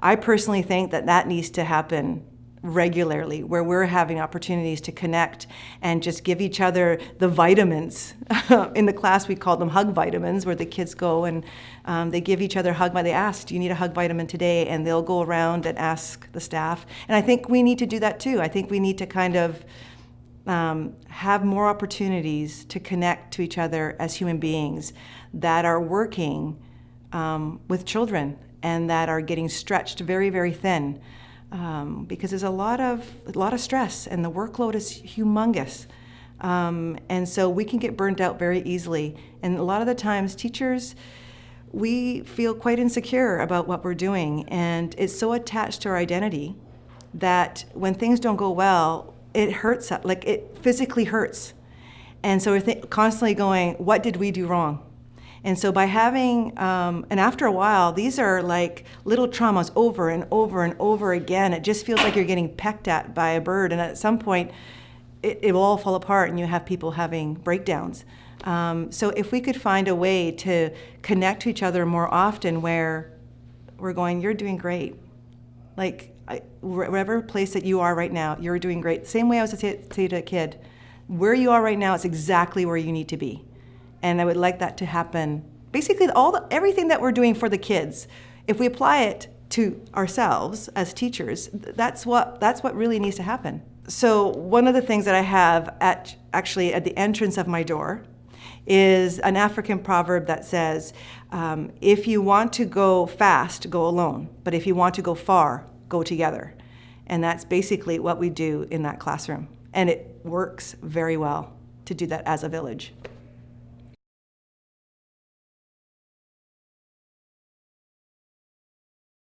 I personally think that that needs to happen regularly where we're having opportunities to connect and just give each other the vitamins. In the class we call them hug vitamins where the kids go and um, they give each other a hug. They ask, do you need a hug vitamin today? And they'll go around and ask the staff. And I think we need to do that too. I think we need to kind of um, have more opportunities to connect to each other as human beings that are working um, with children and that are getting stretched very, very thin um, because there's a lot of a lot of stress and the workload is humongous. Um, and so we can get burned out very easily. And a lot of the times teachers, we feel quite insecure about what we're doing and it's so attached to our identity that when things don't go well, it hurts, like it physically hurts. And so we're constantly going, what did we do wrong? And so by having, um, and after a while, these are like little traumas over and over and over again. It just feels like you're getting pecked at by a bird. And at some point, it, it will all fall apart and you have people having breakdowns. Um, so if we could find a way to connect to each other more often where we're going, you're doing great. Like, I, wherever place that you are right now, you're doing great. Same way I was to say, say to a kid, where you are right now is exactly where you need to be and I would like that to happen. Basically, all the, everything that we're doing for the kids, if we apply it to ourselves as teachers, that's what, that's what really needs to happen. So one of the things that I have at, actually at the entrance of my door is an African proverb that says, um, if you want to go fast, go alone. But if you want to go far, go together. And that's basically what we do in that classroom. And it works very well to do that as a village.